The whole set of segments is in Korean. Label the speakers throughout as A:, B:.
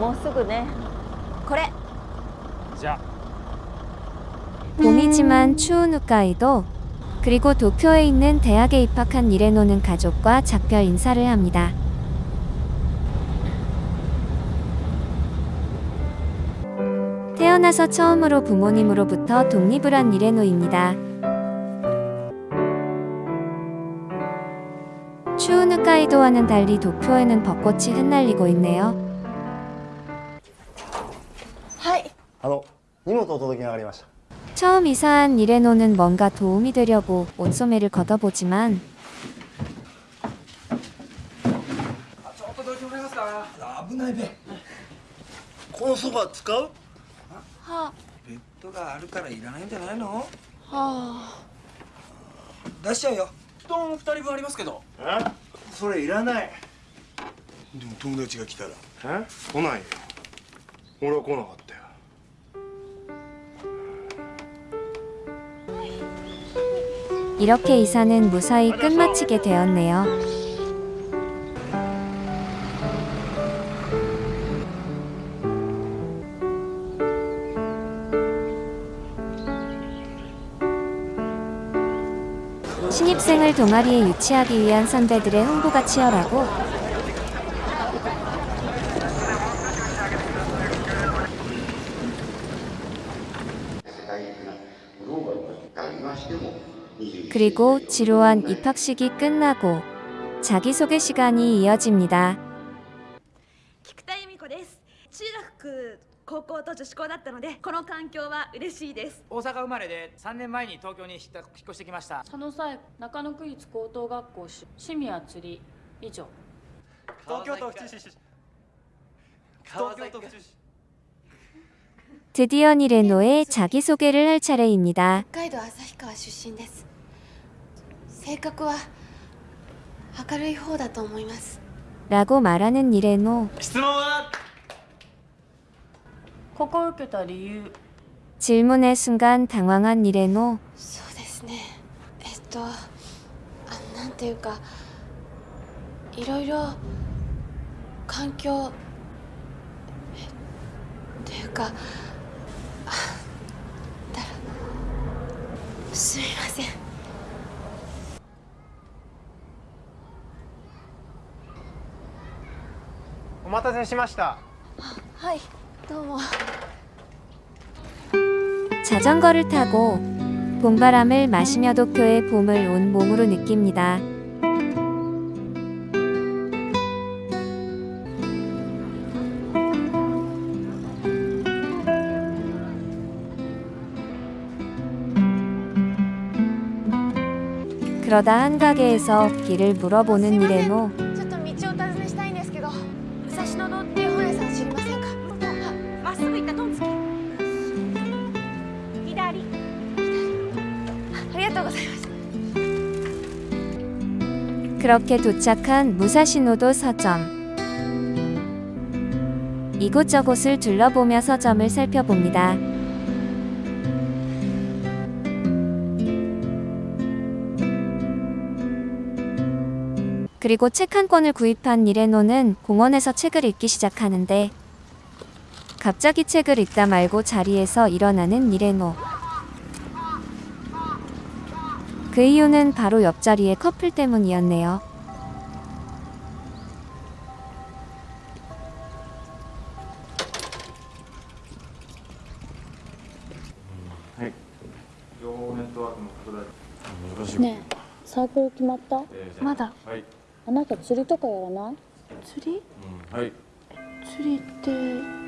A: もうすぐねこれ
B: じゃあ
C: 봄이지만 추운 홋카이도 그리고 도쿄에 있는 대학에 입학한 이레노는 가족과 작별 인사를 합니다. 태어나서 처음으로 부모님으로부터 독립을 한 이레노입니다. 홋카이도와는 달리 도쿄에는 벚꽃이 흩날리고 있네요.
A: はい
D: あの荷物お届けがありました
C: 처음 이사한 이레노는 뭔가 도움이 되려고 온소매를 걷어보지만
B: ちょっとどいてもらえますか
D: 危ないべこのそば使う
A: は
E: ベッドがあるからいらないんじゃないの
A: はあ
E: 出しちゃうよ
B: 布団二人分ありますけど
D: え それいらない
F: でも友達が来たら
D: え来ないよ俺は来なかったよ
C: 이렇게 이사는 무사히 끝마치게 되었네요. 신입생을 동아리에 유치하기 위한 선배들의 홍보가 치열하고 그리고 지루한 입학식이 끝나고 자기소개 시간이 이어집니다.
G: 菊田由美子です中学高校と女子校だったのでこの環境は嬉しいです
B: 大阪生まれで3年前に東京に引っ越してきました
H: 佐野彩中野区立高等学校出趣味は釣り以上
B: 東京都府中市東京都府中市
C: 드디어 니레노의 자기소개를 할 차례입니다.
I: 北海道旭川出身です性格は明るい方だと思います
C: 라고 말하는 니레노.
B: 質問は
H: ここを受けた理由
C: 질문의 순간 당황한 니레노.
I: そうですねえっとあなんていうかいろいろ環境えっていうかあだらすみません
B: お待たせしました
I: はい 더워.
C: 자전거를 타고 봄바람을 마시며 도쿄의 봄을 온 몸으로 느낍니다. 그러다 한 가게에서 길을 물어보는 네,
I: 이레모. ませんか
G: まっすぐ行ったトンツキ左
I: ありがとうございます
C: 그렇게 도착한 무사시노도 서점. 이곳저곳을 둘러보며 서점을 살펴봅니다. 그리고 책 한 권을 구입한 니레노는 공원에서 책을 읽기 시작하는데 갑자기 책을 읽다 말고 자리에서 일어나는 니레노. 그 이유는 바로 옆자리의 커플 때문이었네요.
D: 情報ネットワークの拡大よろし
H: ねえサークル決まった
I: まだ
D: はい、
H: あなた釣りとかやらない
I: 釣り
D: はい
I: 釣りって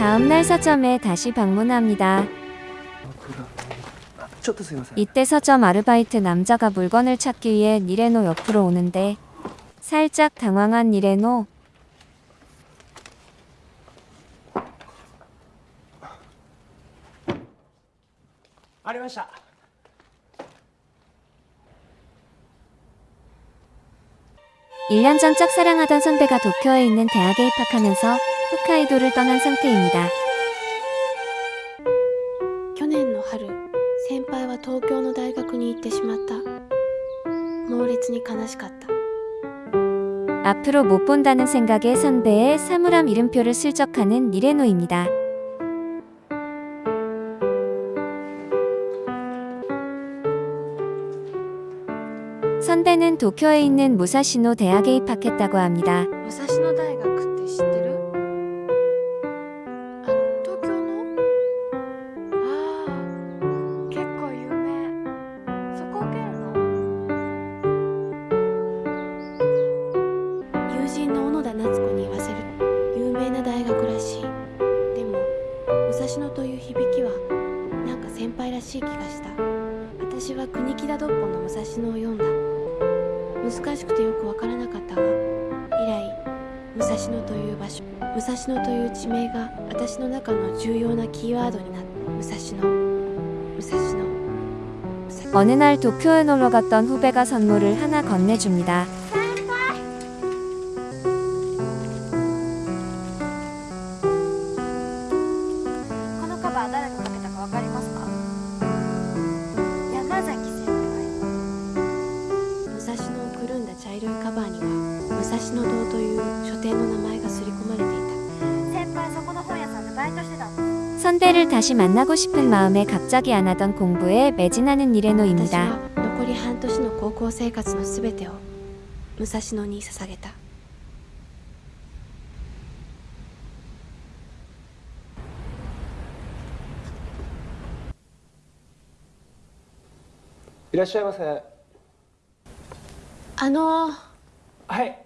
C: 다음날 서점에 다시 방문합니다. 이때 서점 아르바이트 남자가 물건을 찾기 위해 니레노 옆으로 오는데 살짝 당황한 니레노
B: 아리마샤
C: 일년전 짝사랑하던 선배가 도쿄에 있는 대학에 입학하면서 홋카이도를 떠난 상태입니다.
I: 去年の春先輩は東京の大学に行ってしまった猛烈に悲しかった
C: 앞으로 못 본다는 생각에 선배의 사물함 이름표를 슬쩍하는 니레노입니다. 선배는 도쿄에 있는 무사시노 대학에 입학했다고 합니다.
I: 武蔵野大学っ しい気がした私は国木田ドッポの武蔵野を読んだ難しくてよくわからなかったが以来武蔵野という場所武蔵野という地名が私の中の重要なキーワードになった武蔵野武蔵野武蔵
C: 어느 날 도쿄에 놀러 갔던 후배가 선물을 하나 건네줍니다.
I: は武蔵野堂という書店の名前が刷り込まれてい
A: 先輩そこの本屋さんでバイトしてたの
C: 선배를 다시 만나고 싶은 마음에 갑자기 안 하던 공부에 매진하는
I: た私
C: 니레노입니다.
I: は残り半年の高校生活のすべてを武蔵野に捧げた
B: いらっしゃいませ
I: あの
B: はい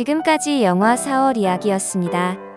C: 지금까지 영화 4월 이야기였습니다.